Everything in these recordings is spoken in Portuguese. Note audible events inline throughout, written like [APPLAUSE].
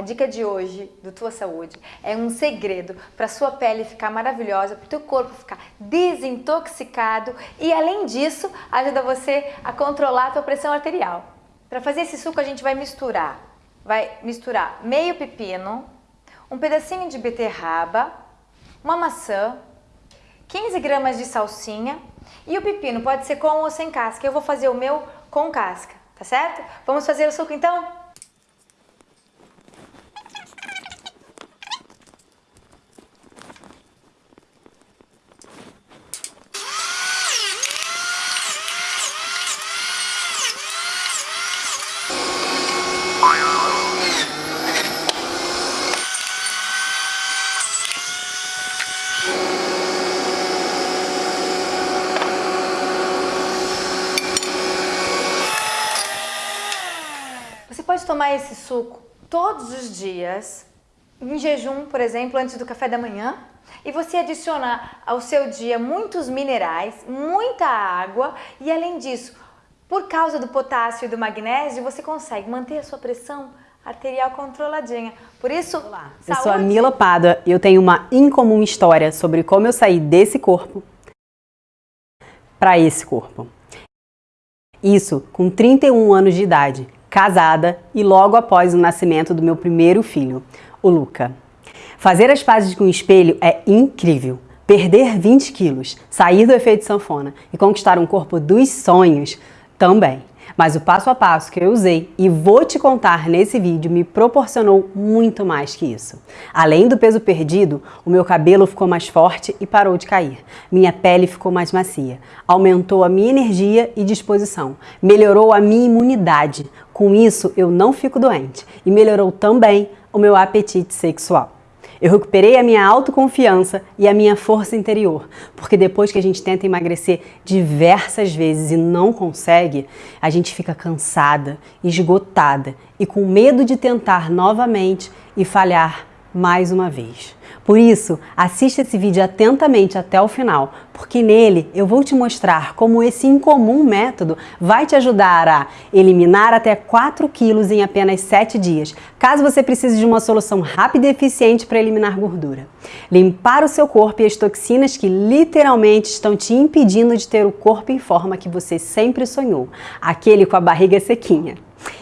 A dica de hoje do Tua Saúde é um segredo para sua pele ficar maravilhosa, para o teu corpo ficar desintoxicado e além disso ajuda você a controlar a tua pressão arterial. Para fazer esse suco a gente vai misturar, vai misturar meio pepino, um pedacinho de beterraba, uma maçã, 15 gramas de salsinha e o pepino pode ser com ou sem casca. Eu vou fazer o meu com casca, tá certo? Vamos fazer o suco então? pode tomar esse suco todos os dias, em jejum, por exemplo, antes do café da manhã, e você adicionar ao seu dia muitos minerais, muita água e além disso, por causa do potássio e do magnésio, você consegue manter a sua pressão arterial controladinha. Por isso, Olá, eu sou a Mila Pada e eu tenho uma incomum história sobre como eu saí desse corpo para esse corpo. Isso com 31 anos de idade, casada e logo após o nascimento do meu primeiro filho, o Luca. Fazer as pazes com o espelho é incrível. Perder 20 quilos, sair do efeito sanfona e conquistar um corpo dos sonhos também. Mas o passo a passo que eu usei e vou te contar nesse vídeo me proporcionou muito mais que isso. Além do peso perdido, o meu cabelo ficou mais forte e parou de cair. Minha pele ficou mais macia. Aumentou a minha energia e disposição. Melhorou a minha imunidade. Com isso, eu não fico doente. E melhorou também o meu apetite sexual. Eu recuperei a minha autoconfiança e a minha força interior, porque depois que a gente tenta emagrecer diversas vezes e não consegue, a gente fica cansada, esgotada e com medo de tentar novamente e falhar mais uma vez. Por isso, assista esse vídeo atentamente até o final, porque nele eu vou te mostrar como esse incomum método vai te ajudar a eliminar até 4 quilos em apenas 7 dias, caso você precise de uma solução rápida e eficiente para eliminar gordura. Limpar o seu corpo e as toxinas que literalmente estão te impedindo de ter o corpo em forma que você sempre sonhou, aquele com a barriga sequinha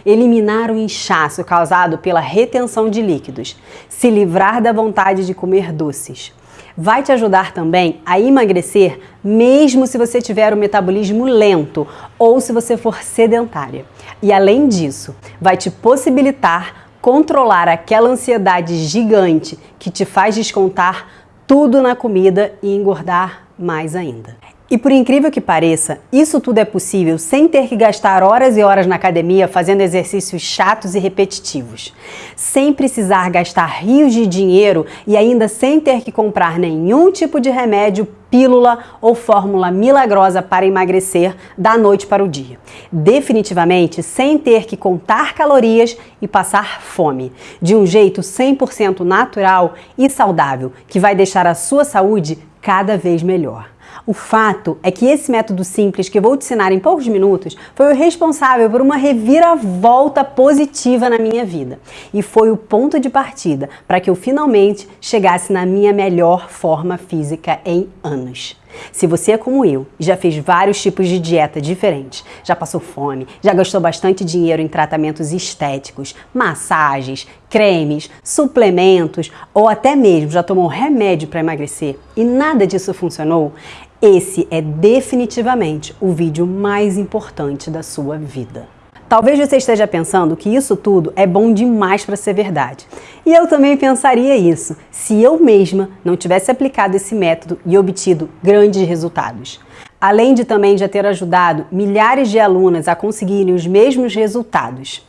eliminar o inchaço causado pela retenção de líquidos, se livrar da vontade de comer doces. Vai te ajudar também a emagrecer mesmo se você tiver o metabolismo lento ou se você for sedentária. E além disso, vai te possibilitar controlar aquela ansiedade gigante que te faz descontar tudo na comida e engordar mais ainda. E por incrível que pareça, isso tudo é possível sem ter que gastar horas e horas na academia fazendo exercícios chatos e repetitivos. Sem precisar gastar rios de dinheiro e ainda sem ter que comprar nenhum tipo de remédio, pílula ou fórmula milagrosa para emagrecer da noite para o dia. Definitivamente sem ter que contar calorias e passar fome. De um jeito 100% natural e saudável que vai deixar a sua saúde cada vez melhor. O fato é que esse método simples que vou te ensinar em poucos minutos foi o responsável por uma reviravolta positiva na minha vida e foi o ponto de partida para que eu finalmente chegasse na minha melhor forma física em anos. Se você é como eu e já fez vários tipos de dieta diferentes, já passou fome, já gastou bastante dinheiro em tratamentos estéticos, massagens, cremes, suplementos ou até mesmo já tomou remédio para emagrecer e nada disso funcionou, esse é definitivamente o vídeo mais importante da sua vida. Talvez você esteja pensando que isso tudo é bom demais para ser verdade. E eu também pensaria isso, se eu mesma não tivesse aplicado esse método e obtido grandes resultados. Além de também já ter ajudado milhares de alunas a conseguirem os mesmos resultados.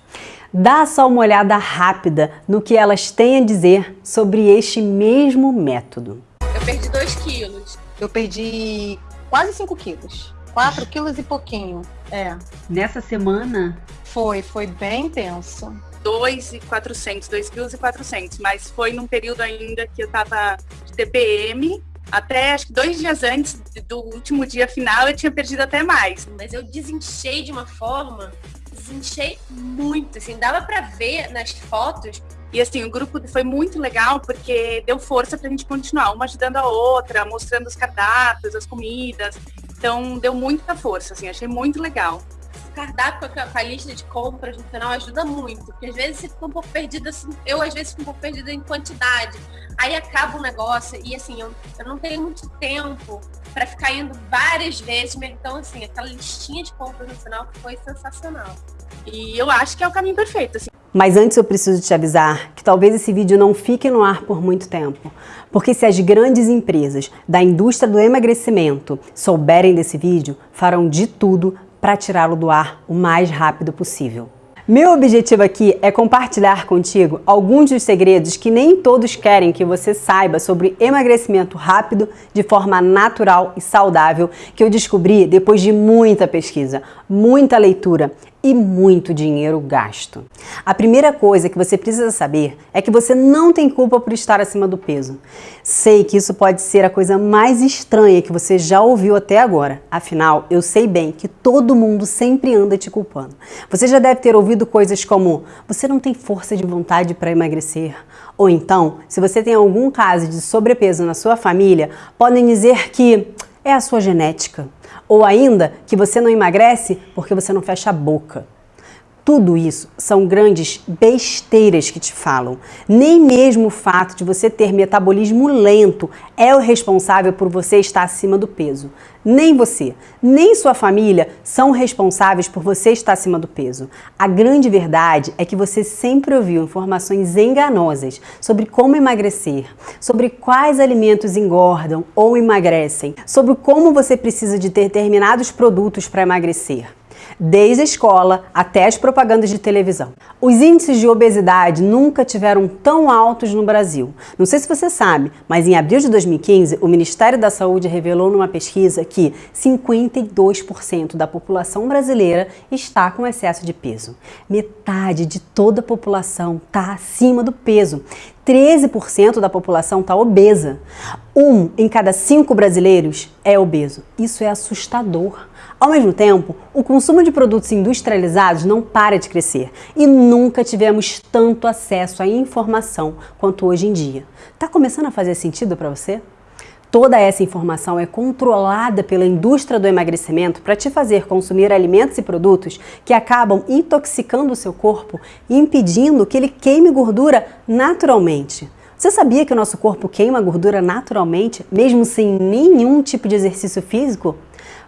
Dá só uma olhada rápida no que elas têm a dizer sobre este mesmo método. Eu perdi 2 quilos. Eu perdi quase 5 quilos. 4 quilos e pouquinho. É. Nessa semana? Foi, foi bem intenso. 2,400, 2 quilos e 400, mas foi num período ainda que eu tava de TPM, até acho que dois dias antes do último dia final eu tinha perdido até mais. Mas eu desinchei de uma forma, desinchei muito, assim, dava para ver nas fotos E assim, o grupo foi muito legal porque deu força para a gente continuar, uma ajudando a outra, mostrando os cardápios, as comidas. Então deu muita força, assim, achei muito legal o cardápio com a, lista de compras no final ajuda muito, porque às vezes você fica um pouco perdida, assim, eu às vezes fico um pouco perdida em quantidade. Aí acaba o negócio e assim, eu, eu não tenho muito tempo para ficar indo várias vezes, então assim, aquela listinha de compras no final foi sensacional. E eu acho que é o caminho perfeito, assim. Mas antes eu preciso te avisar que talvez esse vídeo não fique no ar por muito tempo. Porque se as grandes empresas da indústria do emagrecimento souberem desse vídeo, farão de tudo para tirá-lo do ar o mais rápido possível. Meu objetivo aqui é compartilhar contigo alguns dos segredos que nem todos querem que você saiba sobre emagrecimento rápido de forma natural e saudável que eu descobri depois de muita pesquisa, muita leitura e muito dinheiro gasto. A primeira coisa que você precisa saber é que você não tem culpa por estar acima do peso. Sei que isso pode ser a coisa mais estranha que você já ouviu até agora. Afinal, eu sei bem que todo mundo sempre anda te culpando. Você já deve ter ouvido coisas como: você não tem força de vontade para emagrecer. Ou então, se você tem algum caso de sobrepeso na sua família, podem dizer que é a sua genética. Ou ainda que você não emagrece porque você não fecha a boca. Tudo isso são grandes besteiras que te falam. Nem mesmo o fato de você ter metabolismo lento é o responsável por você estar acima do peso. Nem você, nem sua família são responsáveis por você estar acima do peso. A grande verdade é que você sempre ouviu informações enganosas sobre como emagrecer, sobre quais alimentos engordam ou emagrecem, sobre como você precisa de determinados produtos para emagrecer desde a escola até as propagandas de televisão. Os índices de obesidade nunca tiveram tão altos no Brasil. Não sei se você sabe, mas em abril de 2015, o Ministério da Saúde revelou numa pesquisa que 52% da população brasileira está com excesso de peso. Metade de toda a população está acima do peso. 13% da população está obesa. Um em cada cinco brasileiros é obeso. Isso é assustador. Ao mesmo tempo, o consumo de produtos industrializados não para de crescer e nunca tivemos tanto acesso à informação quanto hoje em dia. Está começando a fazer sentido para você? Toda essa informação é controlada pela indústria do emagrecimento para te fazer consumir alimentos e produtos que acabam intoxicando o seu corpo e impedindo que ele queime gordura naturalmente. Você sabia que o nosso corpo queima gordura naturalmente, mesmo sem nenhum tipo de exercício físico?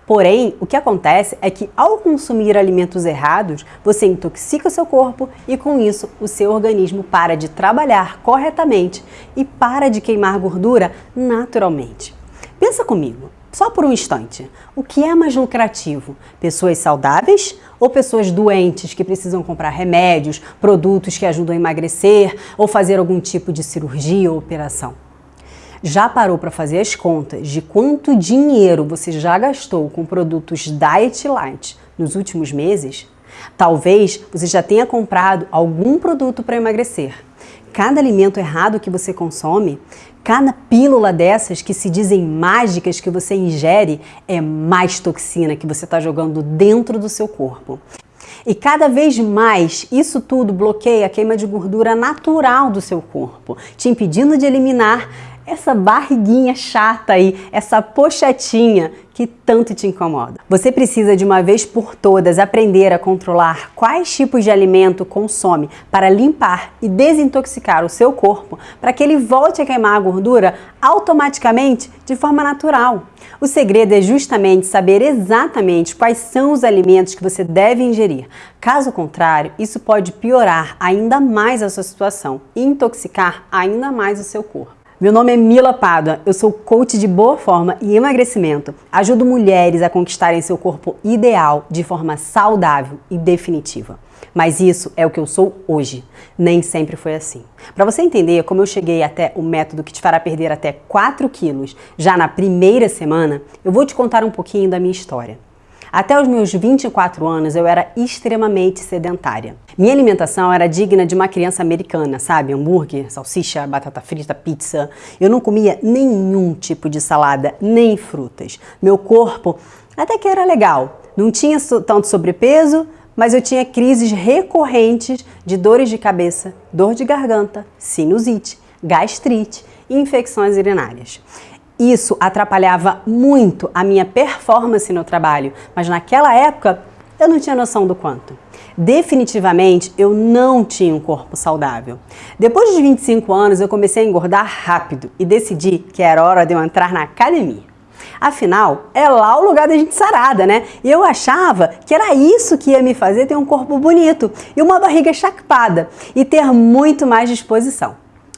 Porém, o que acontece é que ao consumir alimentos errados, você intoxica o seu corpo e com isso o seu organismo para de trabalhar corretamente e para de queimar gordura naturalmente. Pensa comigo, só por um instante, o que é mais lucrativo? Pessoas saudáveis ou pessoas doentes que precisam comprar remédios, produtos que ajudam a emagrecer ou fazer algum tipo de cirurgia ou operação? Já parou para fazer as contas de quanto dinheiro você já gastou com produtos Diet Light nos últimos meses? Talvez você já tenha comprado algum produto para emagrecer. Cada alimento errado que você consome, cada pílula dessas que se dizem mágicas que você ingere, é mais toxina que você está jogando dentro do seu corpo. E cada vez mais isso tudo bloqueia a queima de gordura natural do seu corpo, te impedindo de eliminar essa barriguinha chata aí, essa pochetinha que tanto te incomoda. Você precisa de uma vez por todas aprender a controlar quais tipos de alimento consome para limpar e desintoxicar o seu corpo para que ele volte a queimar a gordura automaticamente de forma natural. O segredo é justamente saber exatamente quais são os alimentos que você deve ingerir. Caso contrário, isso pode piorar ainda mais a sua situação e intoxicar ainda mais o seu corpo. Meu nome é Mila Pádua, eu sou coach de boa forma e emagrecimento. Ajudo mulheres a conquistarem seu corpo ideal de forma saudável e definitiva. Mas isso é o que eu sou hoje. Nem sempre foi assim. Para você entender como eu cheguei até o método que te fará perder até 4 quilos já na primeira semana, eu vou te contar um pouquinho da minha história. Até os meus 24 anos eu era extremamente sedentária. Minha alimentação era digna de uma criança americana, sabe? Hambúrguer, salsicha, batata frita, pizza. Eu não comia nenhum tipo de salada, nem frutas. Meu corpo até que era legal. Não tinha tanto sobrepeso, mas eu tinha crises recorrentes de dores de cabeça, dor de garganta, sinusite, gastrite e infecções urinárias. Isso atrapalhava muito a minha performance no trabalho, mas naquela época eu não tinha noção do quanto. Definitivamente eu não tinha um corpo saudável. Depois dos 25 anos eu comecei a engordar rápido e decidi que era hora de eu entrar na academia. Afinal, é lá o lugar da gente sarada, né? E eu achava que era isso que ia me fazer ter um corpo bonito e uma barriga chapada e ter muito mais disposição.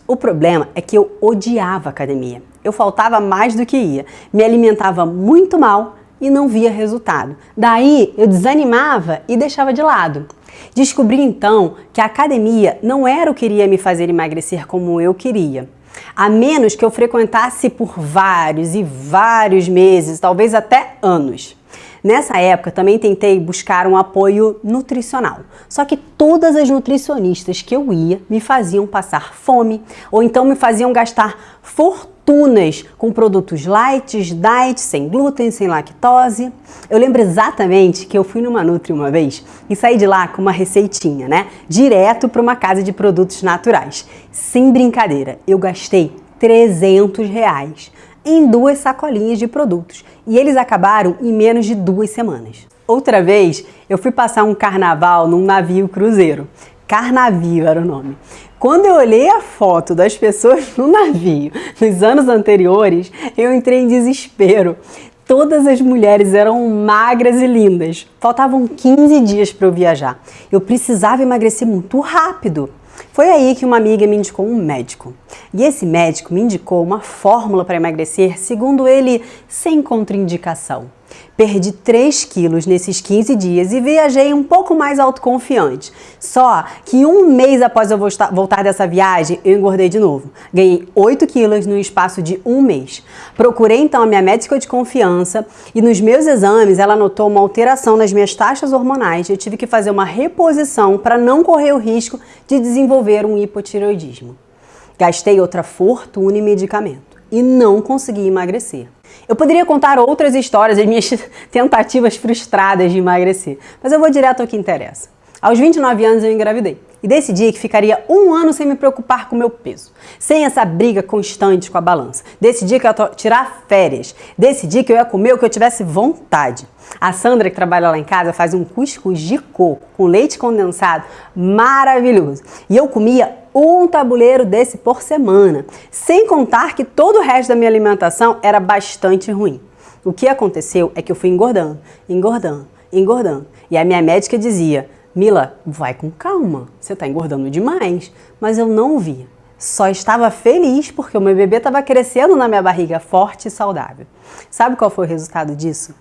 O problema é que eu odiava academia. Eu faltava mais do que ia, me alimentava muito mal e não via resultado. Daí eu desanimava e deixava de lado. Descobri então que a academia não era o que iria me fazer emagrecer como eu queria. A menos que eu frequentasse por vários e vários meses, talvez até anos. Nessa época também tentei buscar um apoio nutricional. Só que todas as nutricionistas que eu ia me faziam passar fome ou então me faziam gastar fortunas com produtos light, diet, sem glúten, sem lactose. Eu lembro exatamente que eu fui numa Nutri uma vez e saí de lá com uma receitinha, né? Direto para uma casa de produtos naturais. Sem brincadeira, eu gastei 300 reais em duas sacolinhas de produtos e eles acabaram em menos de duas semanas. Outra vez, eu fui passar um carnaval num navio cruzeiro. Carnavio era o nome. Quando eu olhei a foto das pessoas no navio nos anos anteriores, eu entrei em desespero. Todas as mulheres eram magras e lindas. Faltavam 15 dias para eu viajar. Eu precisava emagrecer muito rápido. Foi aí que uma amiga me indicou um médico. E esse médico me indicou uma fórmula para emagrecer, segundo ele, sem contraindicação. Perdi 3 quilos nesses 15 dias e viajei um pouco mais autoconfiante. Só que um mês após eu voltar dessa viagem, eu engordei de novo. Ganhei 8 quilos no espaço de um mês. Procurei então a minha médica de confiança e nos meus exames ela notou uma alteração nas minhas taxas hormonais. Eu tive que fazer uma reposição para não correr o risco de desenvolver um hipotireoidismo. Gastei outra fortuna em medicamento e não consegui emagrecer. Eu poderia contar outras histórias das minhas [LAUGHS] tentativas frustradas de emagrecer, mas eu vou direto ao que interessa. Aos 29 anos eu engravidei e decidi que ficaria um ano sem me preocupar com meu peso, sem essa briga constante com a balança. Decidi que eu ia tirar férias, decidi que eu ia comer o que eu tivesse vontade. A Sandra, que trabalha lá em casa, faz um cuscuz de coco com leite condensado maravilhoso. E eu comia um tabuleiro desse por semana, sem contar que todo o resto da minha alimentação era bastante ruim. O que aconteceu é que eu fui engordando, engordando, engordando. E a minha médica dizia: Mila, vai com calma, você está engordando demais. Mas eu não via. Só estava feliz porque o meu bebê estava crescendo na minha barriga forte e saudável. Sabe qual foi o resultado disso?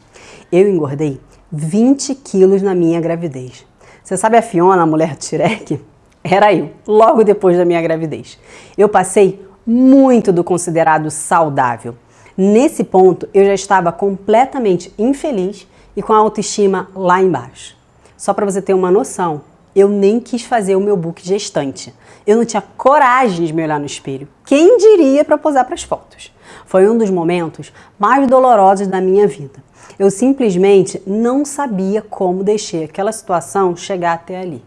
Eu engordei 20 quilos na minha gravidez. Você sabe a Fiona, a mulher do Shrek? Era eu, logo depois da minha gravidez. Eu passei muito do considerado saudável. Nesse ponto, eu já estava completamente infeliz e com a autoestima lá embaixo. Só para você ter uma noção, eu nem quis fazer o meu book gestante. Eu não tinha coragem de me olhar no espelho. Quem diria para posar para as fotos? Foi um dos momentos mais dolorosos da minha vida. Eu simplesmente não sabia como deixar aquela situação chegar até ali.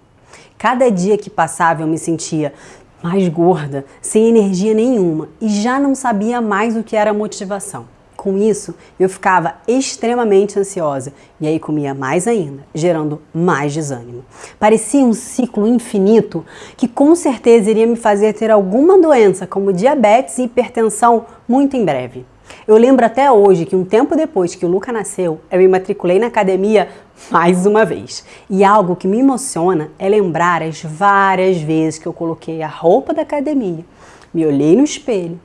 Cada dia que passava eu me sentia mais gorda, sem energia nenhuma e já não sabia mais o que era motivação. Com isso, eu ficava extremamente ansiosa e aí comia mais ainda, gerando mais desânimo. Parecia um ciclo infinito que com certeza iria me fazer ter alguma doença como diabetes e hipertensão muito em breve. Eu lembro até hoje que um tempo depois que o Luca nasceu, eu me matriculei na academia mais uma vez. E algo que me emociona é lembrar as várias vezes que eu coloquei a roupa da academia, me olhei no espelho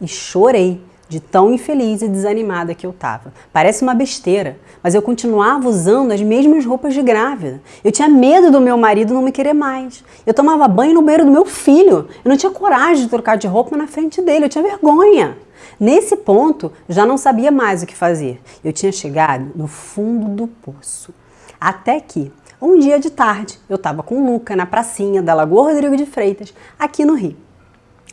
e chorei de tão infeliz e desanimada que eu estava. Parece uma besteira, mas eu continuava usando as mesmas roupas de grávida. Eu tinha medo do meu marido não me querer mais. Eu tomava banho no banheiro do meu filho. Eu não tinha coragem de trocar de roupa na frente dele, eu tinha vergonha. Nesse ponto, já não sabia mais o que fazer. Eu tinha chegado no fundo do poço. Até que, um dia de tarde, eu estava com o Luca na pracinha da Lagoa Rodrigo de Freitas, aqui no Rio.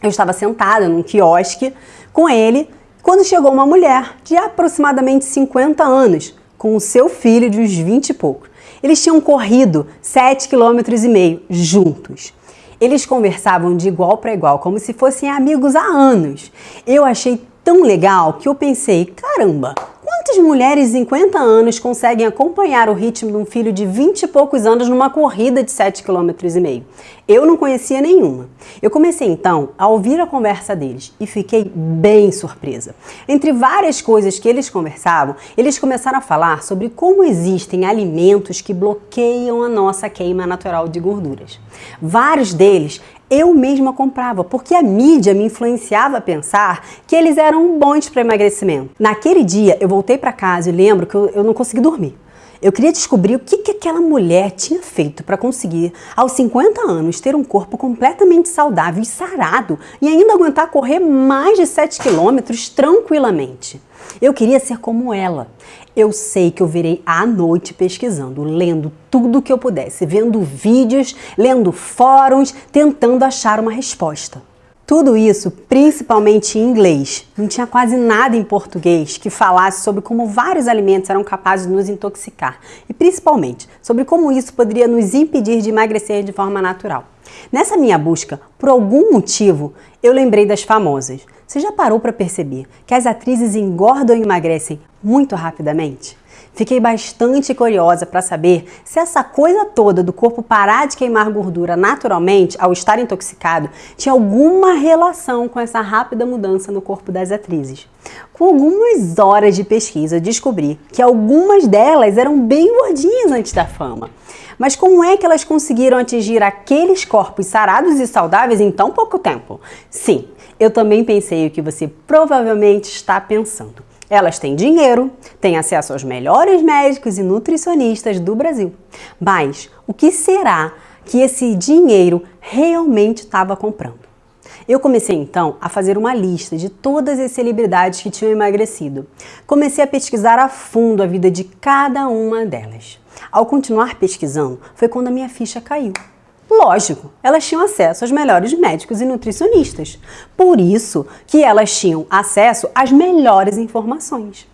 Eu estava sentada num quiosque com ele quando chegou uma mulher de aproximadamente 50 anos, com o seu filho de uns 20 e poucos. Eles tinham corrido 7,5 km juntos. Eles conversavam de igual para igual, como se fossem amigos há anos. Eu achei tão legal que eu pensei, caramba, Quantas mulheres de 50 anos conseguem acompanhar o ritmo de um filho de 20 e poucos anos numa corrida de 7,5 km? Eu não conhecia nenhuma. Eu comecei então a ouvir a conversa deles e fiquei bem surpresa. Entre várias coisas que eles conversavam, eles começaram a falar sobre como existem alimentos que bloqueiam a nossa queima natural de gorduras. Vários deles eu mesma comprava, porque a mídia me influenciava a pensar que eles eram bons para emagrecimento. Naquele dia, eu voltei para casa e lembro que eu, eu não consegui dormir. Eu queria descobrir o que, que aquela mulher tinha feito para conseguir, aos 50 anos, ter um corpo completamente saudável e sarado e ainda aguentar correr mais de 7 quilômetros tranquilamente. Eu queria ser como ela. Eu sei que eu virei à noite pesquisando, lendo tudo o que eu pudesse, vendo vídeos, lendo fóruns, tentando achar uma resposta. Tudo isso principalmente em inglês. Não tinha quase nada em português que falasse sobre como vários alimentos eram capazes de nos intoxicar e principalmente sobre como isso poderia nos impedir de emagrecer de forma natural. Nessa minha busca, por algum motivo, eu lembrei das famosas. Você já parou para perceber que as atrizes engordam e emagrecem muito rapidamente? Fiquei bastante curiosa para saber se essa coisa toda do corpo parar de queimar gordura naturalmente ao estar intoxicado tinha alguma relação com essa rápida mudança no corpo das atrizes. Com algumas horas de pesquisa, descobri que algumas delas eram bem gordinhas antes da fama. Mas como é que elas conseguiram atingir aqueles corpos sarados e saudáveis em tão pouco tempo? Sim, eu também pensei o que você provavelmente está pensando. Elas têm dinheiro, têm acesso aos melhores médicos e nutricionistas do Brasil. Mas o que será que esse dinheiro realmente estava comprando? Eu comecei então a fazer uma lista de todas as celebridades que tinham emagrecido. Comecei a pesquisar a fundo a vida de cada uma delas. Ao continuar pesquisando, foi quando a minha ficha caiu. Lógico, elas tinham acesso aos melhores médicos e nutricionistas. Por isso que elas tinham acesso às melhores informações.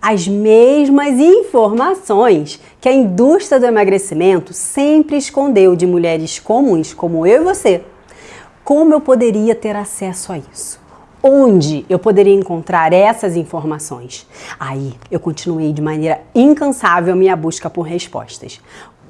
As mesmas informações que a indústria do emagrecimento sempre escondeu de mulheres comuns como eu e você. Como eu poderia ter acesso a isso? Onde eu poderia encontrar essas informações? Aí eu continuei de maneira incansável minha busca por respostas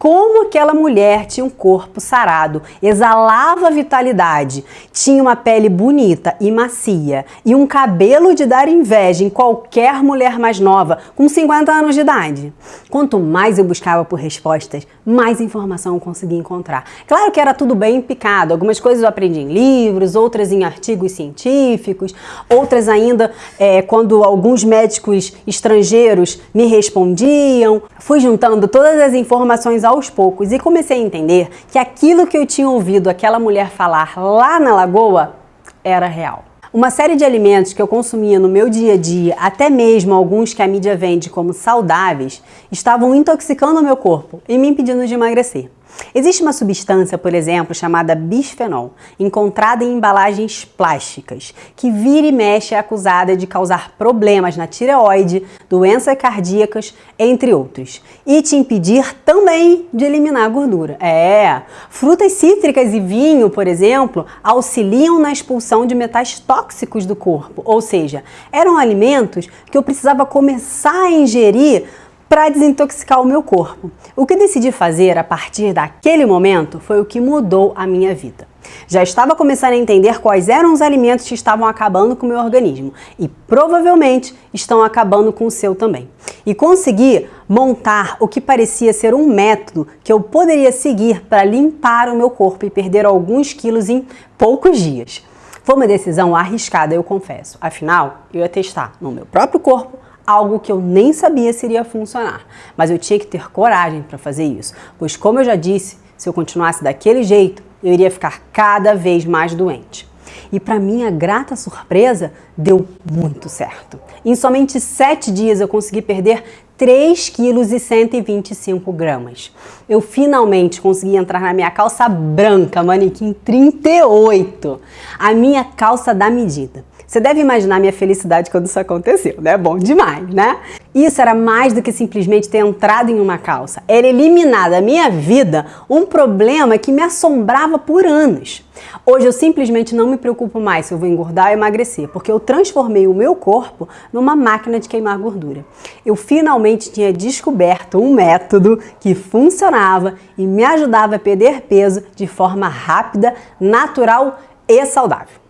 como aquela mulher tinha um corpo sarado, exalava vitalidade, tinha uma pele bonita e macia e um cabelo de dar inveja em qualquer mulher mais nova com 50 anos de idade. Quanto mais eu buscava por respostas, mais informação eu conseguia encontrar. Claro que era tudo bem picado, algumas coisas eu aprendi em livros, outras em artigos científicos, outras ainda é, quando alguns médicos estrangeiros me respondiam. Fui juntando todas as informações ao aos poucos e comecei a entender que aquilo que eu tinha ouvido aquela mulher falar lá na lagoa era real. Uma série de alimentos que eu consumia no meu dia a dia, até mesmo alguns que a mídia vende como saudáveis, estavam intoxicando o meu corpo e me impedindo de emagrecer. Existe uma substância, por exemplo, chamada bisfenol, encontrada em embalagens plásticas, que vira e mexe é acusada de causar problemas na tireoide, doenças cardíacas, entre outros, e te impedir também de eliminar a gordura. É, frutas cítricas e vinho, por exemplo, auxiliam na expulsão de metais tóxicos do corpo, ou seja, eram alimentos que eu precisava começar a ingerir para desintoxicar o meu corpo. O que decidi fazer a partir daquele momento foi o que mudou a minha vida. Já estava começando a entender quais eram os alimentos que estavam acabando com o meu organismo e provavelmente estão acabando com o seu também. E consegui montar o que parecia ser um método que eu poderia seguir para limpar o meu corpo e perder alguns quilos em poucos dias. Foi uma decisão arriscada, eu confesso. Afinal, eu ia testar no meu próprio corpo algo que eu nem sabia se iria funcionar. Mas eu tinha que ter coragem para fazer isso, pois como eu já disse, se eu continuasse daquele jeito, eu iria ficar cada vez mais doente. E para minha grata surpresa, deu muito certo. Em somente 7 dias eu consegui perder 3 quilos e 125 gramas. Eu finalmente consegui entrar na minha calça branca, manequim 38. A minha calça da medida. Você deve imaginar minha felicidade quando isso aconteceu, né? Bom demais, né? Isso era mais do que simplesmente ter entrado em uma calça. Era eliminar da minha vida um problema que me assombrava por anos. Hoje eu simplesmente não me preocupo mais se eu vou engordar ou emagrecer, porque eu transformei o meu corpo numa máquina de queimar gordura. Eu finalmente tinha descoberto um método que funcionava e me ajudava a perder peso de forma rápida, natural e saudável.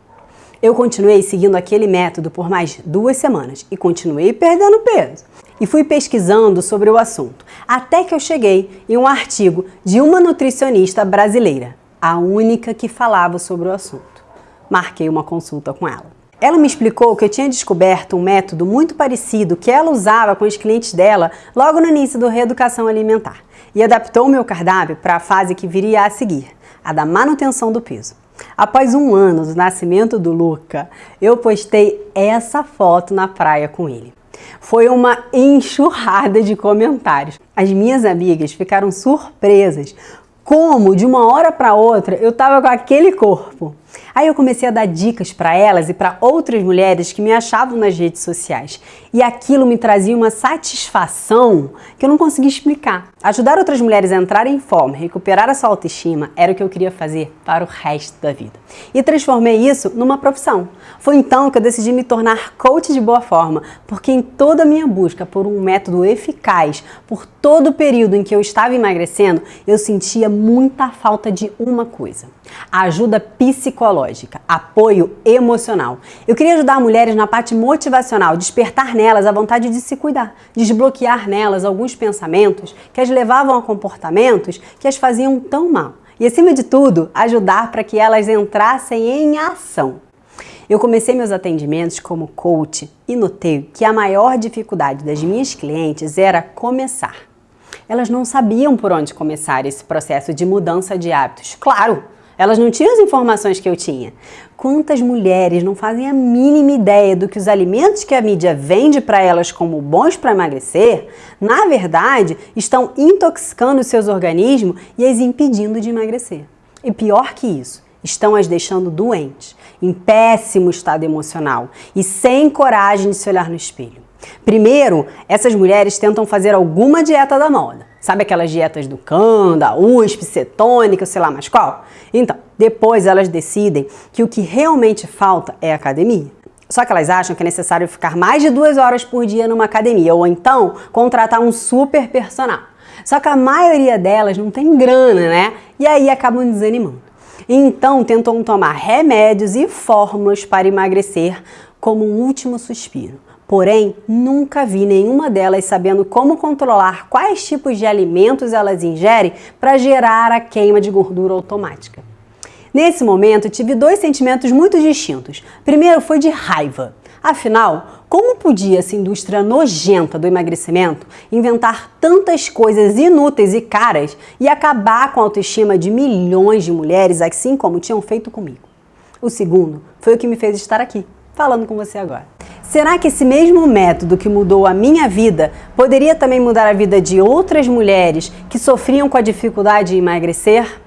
Eu continuei seguindo aquele método por mais duas semanas e continuei perdendo peso. E fui pesquisando sobre o assunto, até que eu cheguei em um artigo de uma nutricionista brasileira, a única que falava sobre o assunto. Marquei uma consulta com ela. Ela me explicou que eu tinha descoberto um método muito parecido que ela usava com os clientes dela logo no início do Reeducação Alimentar e adaptou o meu cardápio para a fase que viria a seguir, a da manutenção do peso. Após um ano do nascimento do Luca, eu postei essa foto na praia com ele. Foi uma enxurrada de comentários. As minhas amigas ficaram surpresas como de uma hora para outra eu estava com aquele corpo. Aí eu comecei a dar dicas para elas e para outras mulheres que me achavam nas redes sociais. E aquilo me trazia uma satisfação que eu não conseguia explicar. Ajudar outras mulheres a entrarem em forma, recuperar a sua autoestima, era o que eu queria fazer para o resto da vida. E transformei isso numa profissão. Foi então que eu decidi me tornar coach de boa forma, porque em toda a minha busca por um método eficaz, por todo o período em que eu estava emagrecendo, eu sentia muita falta de uma coisa: a ajuda psicológica psicológica, apoio emocional. Eu queria ajudar mulheres na parte motivacional, despertar nelas a vontade de se cuidar, desbloquear nelas alguns pensamentos que as levavam a comportamentos que as faziam tão mal. E acima de tudo, ajudar para que elas entrassem em ação. Eu comecei meus atendimentos como coach e notei que a maior dificuldade das minhas clientes era começar. Elas não sabiam por onde começar esse processo de mudança de hábitos. Claro, elas não tinham as informações que eu tinha. Quantas mulheres não fazem a mínima ideia do que os alimentos que a mídia vende para elas como bons para emagrecer, na verdade, estão intoxicando seus organismos e as impedindo de emagrecer. E pior que isso, estão as deixando doentes, em péssimo estado emocional e sem coragem de se olhar no espelho. Primeiro, essas mulheres tentam fazer alguma dieta da moda. Sabe aquelas dietas do CAN, da USP, cetônica, sei lá mais qual? Então, depois elas decidem que o que realmente falta é academia. Só que elas acham que é necessário ficar mais de duas horas por dia numa academia ou então contratar um super personal. Só que a maioria delas não tem grana, né? E aí acabam desanimando. Então tentam tomar remédios e fórmulas para emagrecer como um último suspiro. Porém, nunca vi nenhuma delas sabendo como controlar quais tipos de alimentos elas ingerem para gerar a queima de gordura automática. Nesse momento, tive dois sentimentos muito distintos. Primeiro foi de raiva. Afinal, como podia essa indústria nojenta do emagrecimento inventar tantas coisas inúteis e caras e acabar com a autoestima de milhões de mulheres, assim como tinham feito comigo? O segundo foi o que me fez estar aqui, falando com você agora. Será que esse mesmo método que mudou a minha vida poderia também mudar a vida de outras mulheres que sofriam com a dificuldade de emagrecer?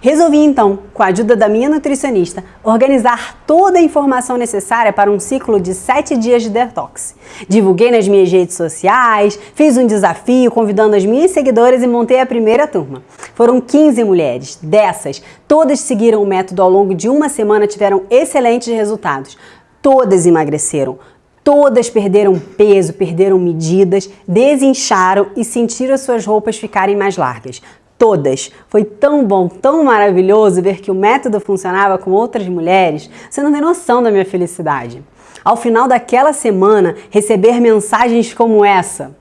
Resolvi então, com a ajuda da minha nutricionista, organizar toda a informação necessária para um ciclo de 7 dias de detox. Divulguei nas minhas redes sociais, fiz um desafio convidando as minhas seguidoras e montei a primeira turma. Foram 15 mulheres, dessas, todas seguiram o método ao longo de uma semana tiveram excelentes resultados. Todas emagreceram, Todas perderam peso, perderam medidas, desincharam e sentiram suas roupas ficarem mais largas. Todas. Foi tão bom, tão maravilhoso ver que o método funcionava com outras mulheres. Você não tem noção da minha felicidade. Ao final daquela semana, receber mensagens como essa.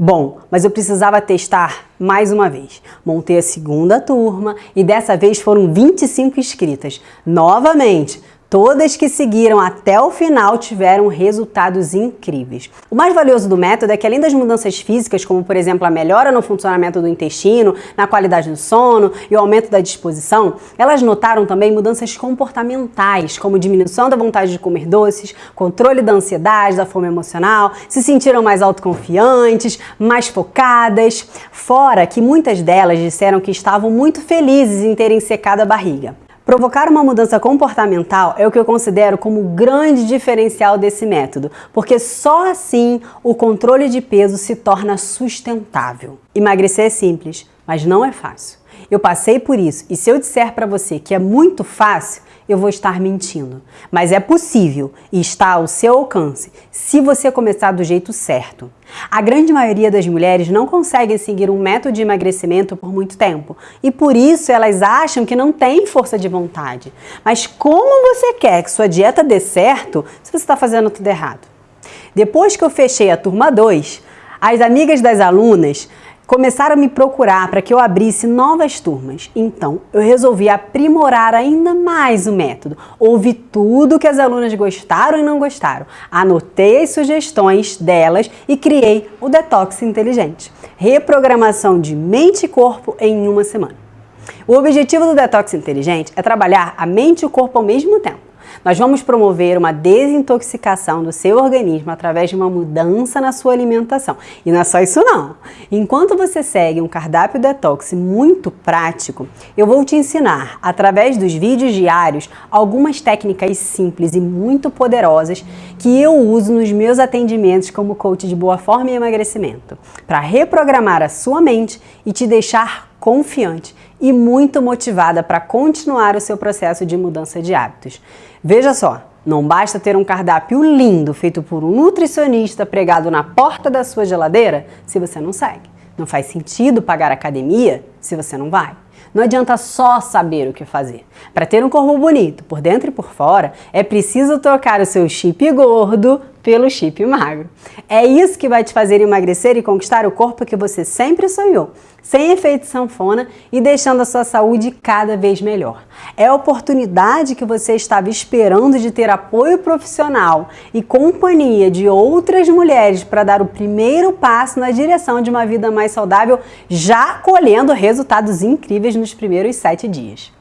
Bom, mas eu precisava testar mais uma vez. Montei a segunda turma e dessa vez foram 25 inscritas. Novamente, Todas que seguiram até o final tiveram resultados incríveis. O mais valioso do método é que além das mudanças físicas, como por exemplo a melhora no funcionamento do intestino, na qualidade do sono e o aumento da disposição, elas notaram também mudanças comportamentais, como diminuição da vontade de comer doces, controle da ansiedade, da fome emocional, se sentiram mais autoconfiantes, mais focadas, fora que muitas delas disseram que estavam muito felizes em terem secado a barriga. Provocar uma mudança comportamental é o que eu considero como o grande diferencial desse método, porque só assim o controle de peso se torna sustentável. Emagrecer é simples, mas não é fácil. Eu passei por isso e se eu disser para você que é muito fácil, eu vou estar mentindo. Mas é possível e está ao seu alcance se você começar do jeito certo. A grande maioria das mulheres não conseguem seguir um método de emagrecimento por muito tempo e por isso elas acham que não têm força de vontade. Mas como você quer que sua dieta dê certo se você está fazendo tudo errado? Depois que eu fechei a turma 2, as amigas das alunas começaram a me procurar para que eu abrisse novas turmas. Então, eu resolvi aprimorar ainda mais o método. Ouvi tudo que as alunas gostaram e não gostaram. Anotei as sugestões delas e criei o Detox Inteligente. Reprogramação de mente e corpo em uma semana. O objetivo do Detox Inteligente é trabalhar a mente e o corpo ao mesmo tempo. Nós vamos promover uma desintoxicação do seu organismo através de uma mudança na sua alimentação. E não é só isso não. Enquanto você segue um cardápio detox muito prático, eu vou te ensinar, através dos vídeos diários, algumas técnicas simples e muito poderosas que eu uso nos meus atendimentos como coach de boa forma e emagrecimento, para reprogramar a sua mente e te deixar confiante e muito motivada para continuar o seu processo de mudança de hábitos. Veja só, não basta ter um cardápio lindo feito por um nutricionista pregado na porta da sua geladeira se você não segue. Não faz sentido pagar academia se você não vai. Não adianta só saber o que fazer. Para ter um corpo bonito, por dentro e por fora, é preciso trocar o seu chip gordo pelo chip magro. É isso que vai te fazer emagrecer e conquistar o corpo que você sempre sonhou, sem efeito sanfona e deixando a sua saúde cada vez melhor. É a oportunidade que você estava esperando de ter apoio profissional e companhia de outras mulheres para dar o primeiro passo na direção de uma vida mais saudável, já colhendo resultados incríveis nos primeiros sete dias.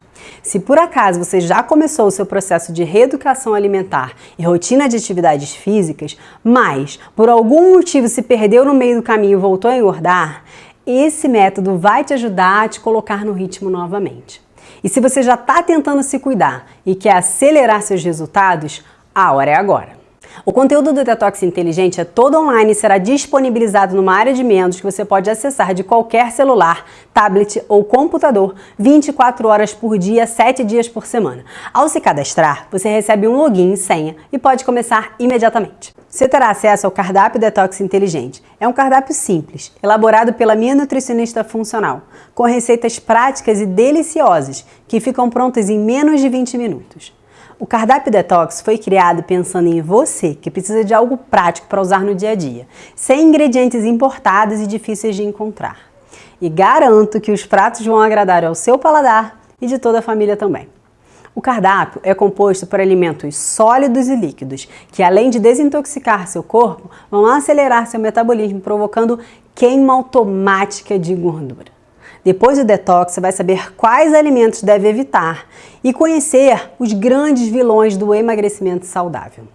Se por acaso você já começou o seu processo de reeducação alimentar e rotina de atividades físicas, mas por algum motivo se perdeu no meio do caminho e voltou a engordar, esse método vai te ajudar a te colocar no ritmo novamente. E se você já está tentando se cuidar e quer acelerar seus resultados, a hora é agora. O conteúdo do Detox Inteligente é todo online e será disponibilizado numa área de membros que você pode acessar de qualquer celular, tablet ou computador 24 horas por dia, 7 dias por semana. Ao se cadastrar, você recebe um login e senha e pode começar imediatamente. Você terá acesso ao cardápio Detox Inteligente. É um cardápio simples, elaborado pela minha nutricionista funcional, com receitas práticas e deliciosas que ficam prontas em menos de 20 minutos. O cardápio detox foi criado pensando em você, que precisa de algo prático para usar no dia a dia, sem ingredientes importados e difíceis de encontrar. E garanto que os pratos vão agradar ao seu paladar e de toda a família também. O cardápio é composto por alimentos sólidos e líquidos, que além de desintoxicar seu corpo, vão acelerar seu metabolismo, provocando queima automática de gordura. Depois do detox, você vai saber quais alimentos deve evitar e conhecer os grandes vilões do emagrecimento saudável.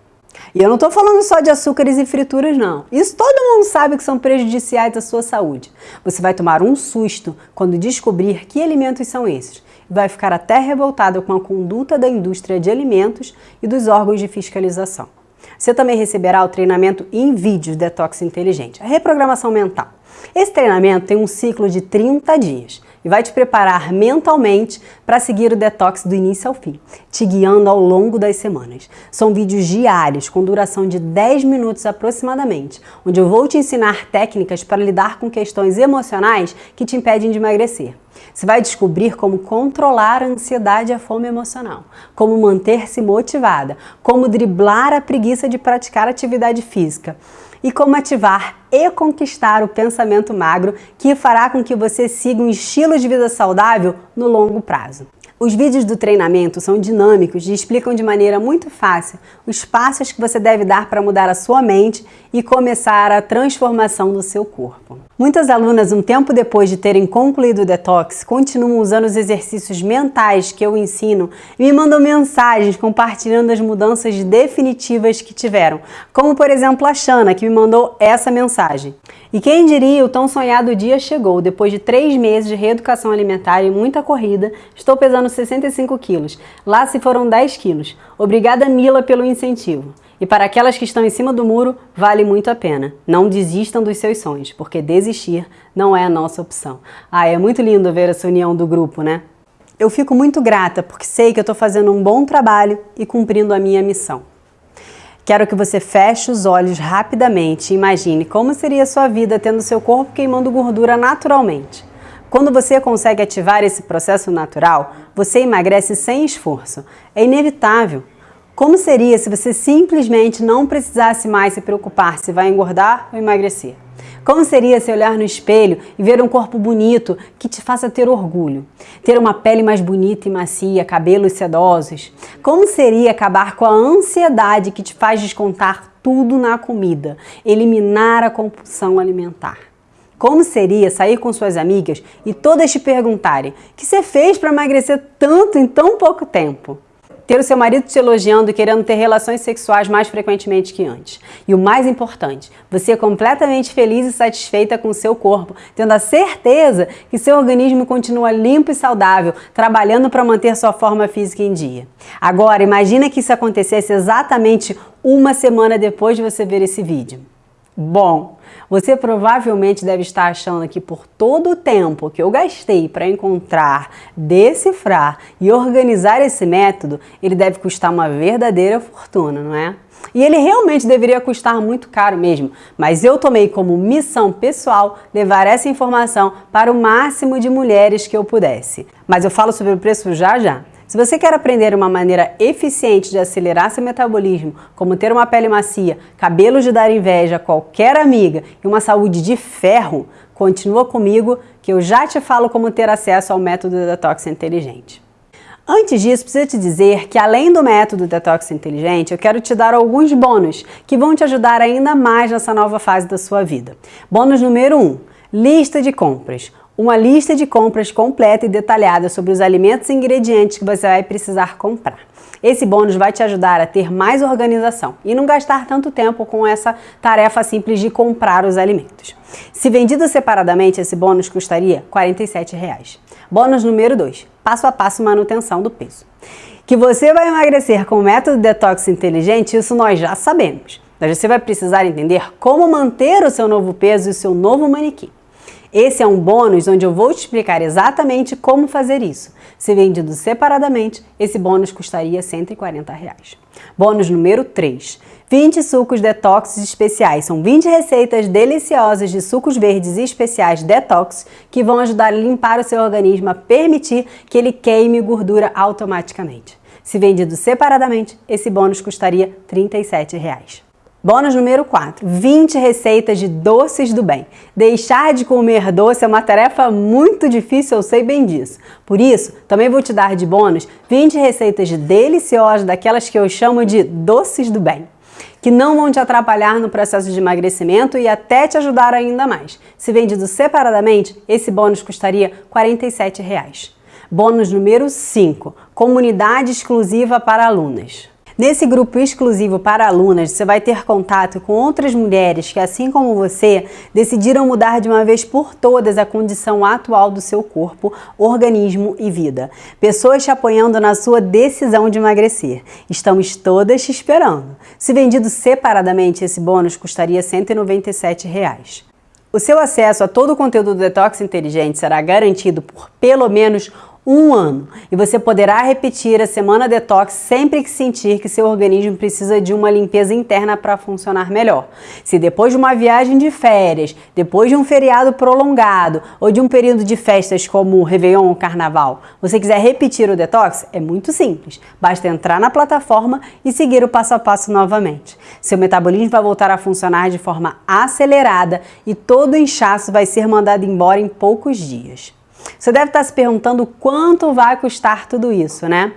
E eu não estou falando só de açúcares e frituras, não. Isso todo mundo sabe que são prejudiciais à sua saúde. Você vai tomar um susto quando descobrir que alimentos são esses. E vai ficar até revoltado com a conduta da indústria de alimentos e dos órgãos de fiscalização. Você também receberá o treinamento em vídeos Detox Inteligente, a reprogramação mental. Esse treinamento tem um ciclo de 30 dias e vai te preparar mentalmente para seguir o detox do início ao fim, te guiando ao longo das semanas. São vídeos diários com duração de 10 minutos aproximadamente, onde eu vou te ensinar técnicas para lidar com questões emocionais que te impedem de emagrecer. Você vai descobrir como controlar a ansiedade e a fome emocional, como manter-se motivada, como driblar a preguiça de praticar atividade física e como ativar e conquistar o pensamento magro que fará com que você siga um estilo de vida saudável no longo prazo. Os vídeos do treinamento são dinâmicos e explicam de maneira muito fácil os passos que você deve dar para mudar a sua mente e começar a transformação do seu corpo. Muitas alunas, um tempo depois de terem concluído o detox, continuam usando os exercícios mentais que eu ensino e me mandam mensagens compartilhando as mudanças definitivas que tiveram, como por exemplo a Shana, que me mandou essa mensagem. E quem diria, o tão sonhado dia chegou. Depois de três meses de reeducação alimentar e muita corrida, estou pesando 65 quilos. Lá se foram 10 quilos. Obrigada, Mila, pelo incentivo. E para aquelas que estão em cima do muro, vale muito a pena. Não desistam dos seus sonhos, porque desistir não é a nossa opção. Ah, é muito lindo ver essa união do grupo, né? Eu fico muito grata porque sei que eu estou fazendo um bom trabalho e cumprindo a minha missão. Quero que você feche os olhos rapidamente e imagine como seria a sua vida tendo seu corpo queimando gordura naturalmente. Quando você consegue ativar esse processo natural, você emagrece sem esforço. É inevitável. Como seria se você simplesmente não precisasse mais se preocupar se vai engordar ou emagrecer? Como seria se olhar no espelho e ver um corpo bonito que te faça ter orgulho? Ter uma pele mais bonita e macia, cabelos sedosos? Como seria acabar com a ansiedade que te faz descontar tudo na comida? Eliminar a compulsão alimentar? Como seria sair com suas amigas e todas te perguntarem o que você fez para emagrecer tanto em tão pouco tempo? Ter o seu marido te elogiando e querendo ter relações sexuais mais frequentemente que antes. E o mais importante, você é completamente feliz e satisfeita com o seu corpo, tendo a certeza que seu organismo continua limpo e saudável, trabalhando para manter sua forma física em dia. Agora, imagina que isso acontecesse exatamente uma semana depois de você ver esse vídeo. Bom, você provavelmente deve estar achando que por todo o tempo que eu gastei para encontrar, decifrar e organizar esse método, ele deve custar uma verdadeira fortuna, não é? E ele realmente deveria custar muito caro mesmo, mas eu tomei como missão pessoal levar essa informação para o máximo de mulheres que eu pudesse. Mas eu falo sobre o preço já já. Se você quer aprender uma maneira eficiente de acelerar seu metabolismo, como ter uma pele macia, cabelos de dar inveja a qualquer amiga e uma saúde de ferro, continua comigo que eu já te falo como ter acesso ao método Detox Inteligente. Antes disso, preciso te dizer que além do método Detox Inteligente, eu quero te dar alguns bônus que vão te ajudar ainda mais nessa nova fase da sua vida. Bônus número 1, um, lista de compras uma lista de compras completa e detalhada sobre os alimentos e ingredientes que você vai precisar comprar. Esse bônus vai te ajudar a ter mais organização e não gastar tanto tempo com essa tarefa simples de comprar os alimentos. Se vendido separadamente, esse bônus custaria 47 reais. Bônus número 2, passo a passo manutenção do peso. Que você vai emagrecer com o método detox inteligente, isso nós já sabemos. Mas você vai precisar entender como manter o seu novo peso e o seu novo manequim. Esse é um bônus onde eu vou te explicar exatamente como fazer isso. Se vendido separadamente, esse bônus custaria 140 reais. Bônus número 3. 20 sucos detox especiais. São 20 receitas deliciosas de sucos verdes especiais detox que vão ajudar a limpar o seu organismo, a permitir que ele queime gordura automaticamente. Se vendido separadamente, esse bônus custaria 37 reais. Bônus número 4, 20 receitas de doces do bem. Deixar de comer doce é uma tarefa muito difícil, eu sei bem disso. Por isso, também vou te dar de bônus 20 receitas deliciosas, daquelas que eu chamo de doces do bem que não vão te atrapalhar no processo de emagrecimento e até te ajudar ainda mais. Se vendido separadamente, esse bônus custaria 47 reais. Bônus número 5, comunidade exclusiva para alunas. Nesse grupo exclusivo para alunas, você vai ter contato com outras mulheres que, assim como você, decidiram mudar de uma vez por todas a condição atual do seu corpo, organismo e vida. Pessoas te apoiando na sua decisão de emagrecer. Estamos todas te esperando. Se vendido separadamente, esse bônus custaria 197 reais. O seu acesso a todo o conteúdo do Detox Inteligente será garantido por pelo menos um ano e você poderá repetir a semana detox sempre que sentir que seu organismo precisa de uma limpeza interna para funcionar melhor. Se depois de uma viagem de férias, depois de um feriado prolongado ou de um período de festas como o Réveillon ou Carnaval, você quiser repetir o detox, é muito simples. Basta entrar na plataforma e seguir o passo a passo novamente. Seu metabolismo vai voltar a funcionar de forma acelerada e todo o inchaço vai ser mandado embora em poucos dias. Você deve estar se perguntando quanto vai custar tudo isso, né?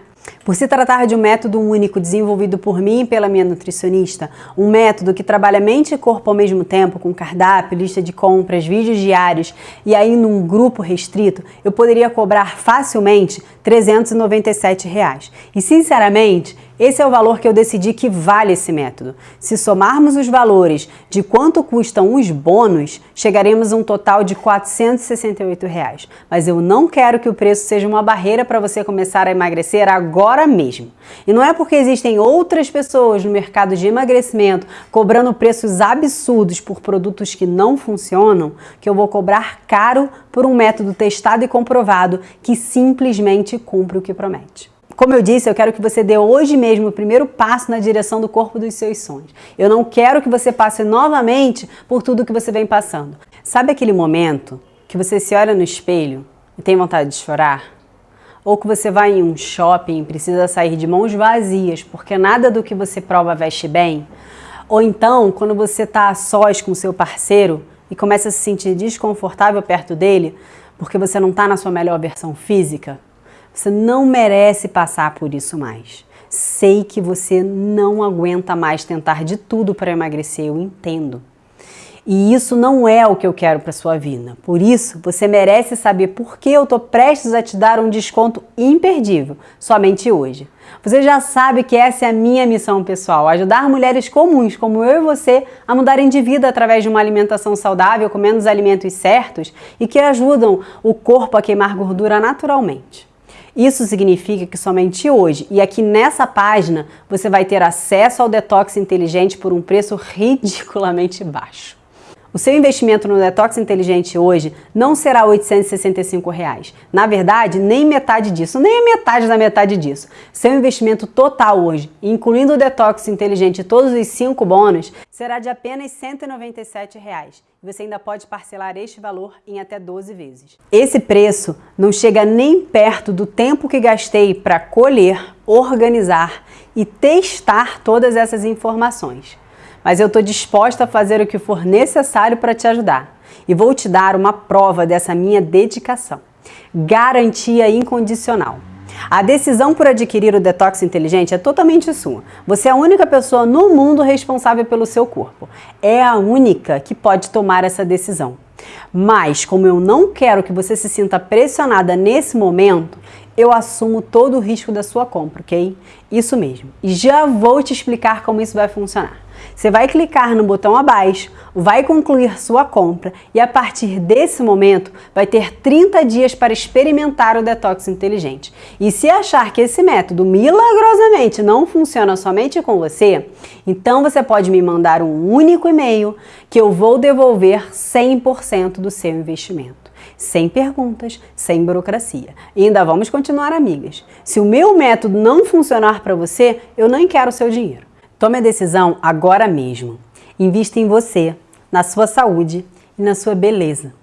Por se tratar de um método único desenvolvido por mim e pela minha nutricionista, um método que trabalha mente e corpo ao mesmo tempo, com cardápio, lista de compras, vídeos diários e aí num grupo restrito, eu poderia cobrar facilmente 397 reais. E sinceramente, esse é o valor que eu decidi que vale esse método. Se somarmos os valores de quanto custam os bônus, chegaremos a um total de 468 reais. Mas eu não quero que o preço seja uma barreira para você começar a emagrecer agora mesmo. E não é porque existem outras pessoas no mercado de emagrecimento cobrando preços absurdos por produtos que não funcionam que eu vou cobrar caro por um método testado e comprovado que simplesmente cumpre o que promete. Como eu disse, eu quero que você dê hoje mesmo o primeiro passo na direção do corpo dos seus sonhos. Eu não quero que você passe novamente por tudo que você vem passando. Sabe aquele momento que você se olha no espelho e tem vontade de chorar? Ou que você vai em um shopping e precisa sair de mãos vazias porque nada do que você prova veste bem? Ou então, quando você está a sós com seu parceiro e começa a se sentir desconfortável perto dele porque você não está na sua melhor versão física? Você não merece passar por isso mais. Sei que você não aguenta mais tentar de tudo para emagrecer, eu entendo. E isso não é o que eu quero para sua vida. Por isso, você merece saber por que eu estou prestes a te dar um desconto imperdível, somente hoje. Você já sabe que essa é a minha missão pessoal, ajudar mulheres comuns como eu e você a mudarem de vida através de uma alimentação saudável, comendo os alimentos certos e que ajudam o corpo a queimar gordura naturalmente. Isso significa que somente hoje e aqui nessa página você vai ter acesso ao detox inteligente por um preço ridiculamente baixo. O seu investimento no Detox Inteligente hoje não será 865 reais. Na verdade, nem metade disso, nem metade da metade disso. Seu investimento total hoje, incluindo o Detox Inteligente e todos os cinco bônus, será de apenas 197 reais. Você ainda pode parcelar este valor em até 12 vezes. Esse preço não chega nem perto do tempo que gastei para colher, organizar e testar todas essas informações mas eu estou disposta a fazer o que for necessário para te ajudar. E vou te dar uma prova dessa minha dedicação. Garantia incondicional. A decisão por adquirir o detox inteligente é totalmente sua. Você é a única pessoa no mundo responsável pelo seu corpo. É a única que pode tomar essa decisão. Mas, como eu não quero que você se sinta pressionada nesse momento, eu assumo todo o risco da sua compra, ok? Isso mesmo. E já vou te explicar como isso vai funcionar. Você vai clicar no botão abaixo, vai concluir sua compra e a partir desse momento vai ter 30 dias para experimentar o detox inteligente. E se achar que esse método milagrosamente não funciona somente com você, então você pode me mandar um único e-mail que eu vou devolver 100% do seu investimento sem perguntas, sem burocracia. E ainda vamos continuar amigas. Se o meu método não funcionar para você, eu nem quero o seu dinheiro. Tome a decisão agora mesmo. Invista em você, na sua saúde e na sua beleza.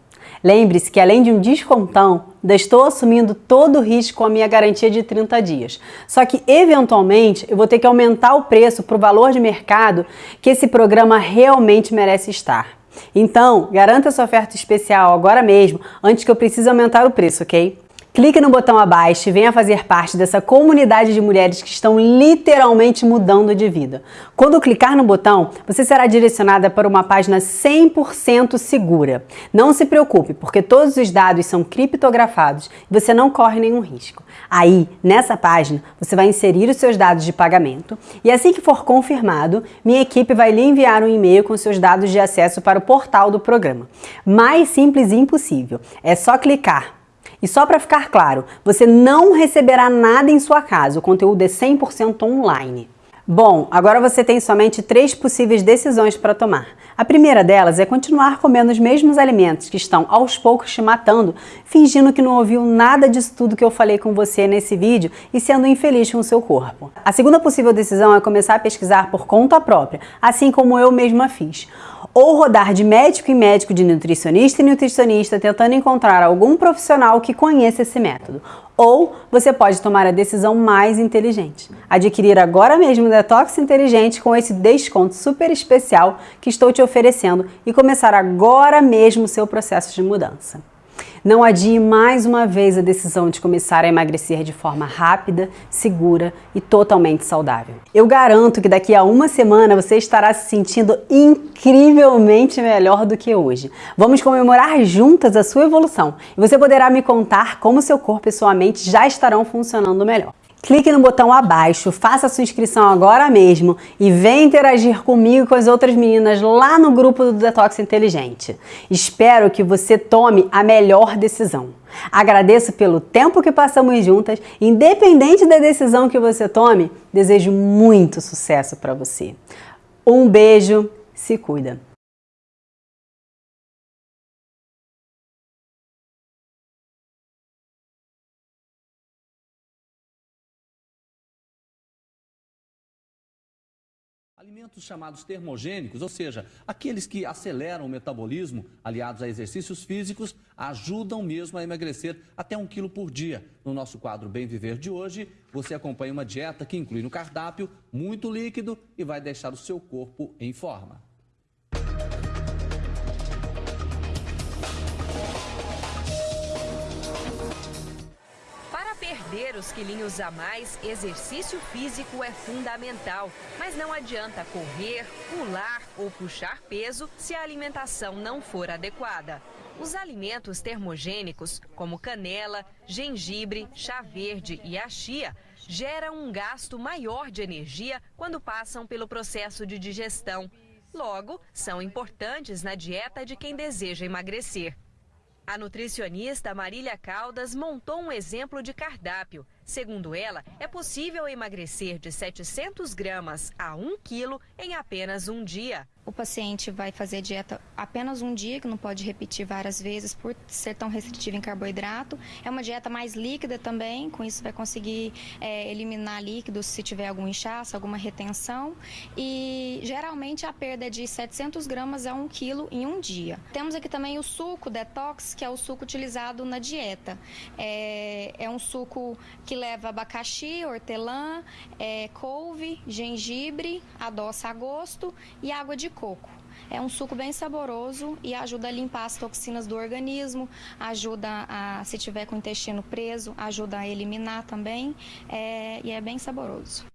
Lembre-se que além de um descontão, ainda estou assumindo todo o risco com a minha garantia de 30 dias. Só que, eventualmente, eu vou ter que aumentar o preço para o valor de mercado que esse programa realmente merece estar. Então, garanta sua oferta especial agora mesmo, antes que eu precise aumentar o preço, ok? Clique no botão abaixo e venha fazer parte dessa comunidade de mulheres que estão literalmente mudando de vida. Quando clicar no botão, você será direcionada para uma página 100% segura. Não se preocupe, porque todos os dados são criptografados e você não corre nenhum risco. Aí, nessa página, você vai inserir os seus dados de pagamento e assim que for confirmado, minha equipe vai lhe enviar um e-mail com seus dados de acesso para o portal do programa. Mais simples e impossível. É só clicar e só para ficar claro, você não receberá nada em sua casa, o conteúdo é 100% online. Bom, agora você tem somente três possíveis decisões para tomar. A primeira delas é continuar comendo os mesmos alimentos que estão aos poucos te matando, fingindo que não ouviu nada disso tudo que eu falei com você nesse vídeo e sendo infeliz com o seu corpo. A segunda possível decisão é começar a pesquisar por conta própria, assim como eu mesma fiz ou rodar de médico em médico, de nutricionista em nutricionista, tentando encontrar algum profissional que conheça esse método. Ou você pode tomar a decisão mais inteligente, adquirir agora mesmo o Detox Inteligente com esse desconto super especial que estou te oferecendo e começar agora mesmo o seu processo de mudança. Não adie mais uma vez a decisão de começar a emagrecer de forma rápida, segura e totalmente saudável. Eu garanto que daqui a uma semana você estará se sentindo incrivelmente melhor do que hoje. Vamos comemorar juntas a sua evolução e você poderá me contar como seu corpo e sua mente já estarão funcionando melhor. Clique no botão abaixo, faça sua inscrição agora mesmo e venha interagir comigo e com as outras meninas lá no grupo do Detox Inteligente. Espero que você tome a melhor decisão. Agradeço pelo tempo que passamos juntas, independente da decisão que você tome, desejo muito sucesso para você. Um beijo, se cuida! Alimentos chamados termogênicos, ou seja, aqueles que aceleram o metabolismo, aliados a exercícios físicos, ajudam mesmo a emagrecer até um quilo por dia. No nosso quadro Bem Viver de hoje, você acompanha uma dieta que inclui no cardápio muito líquido e vai deixar o seu corpo em forma. Perder os quilinhos a mais, exercício físico é fundamental. Mas não adianta correr, pular ou puxar peso se a alimentação não for adequada. Os alimentos termogênicos, como canela, gengibre, chá verde e a chia, geram um gasto maior de energia quando passam pelo processo de digestão. Logo, são importantes na dieta de quem deseja emagrecer. A nutricionista Marília Caldas montou um exemplo de cardápio. Segundo ela, é possível emagrecer de 700 gramas a 1 quilo em apenas um dia. O paciente vai fazer dieta apenas um dia, que não pode repetir várias vezes por ser tão restritivo em carboidrato. É uma dieta mais líquida também, com isso vai conseguir é, eliminar líquidos se tiver algum inchaço, alguma retenção. E geralmente a perda é de 700 gramas a 1 quilo em um dia. Temos aqui também o suco detox, que é o suco utilizado na dieta. É, é um suco que leva abacaxi, hortelã, é, couve, gengibre, adoça a gosto e água de coco. É um suco bem saboroso e ajuda a limpar as toxinas do organismo, ajuda a, se tiver com o intestino preso, ajuda a eliminar também é, e é bem saboroso.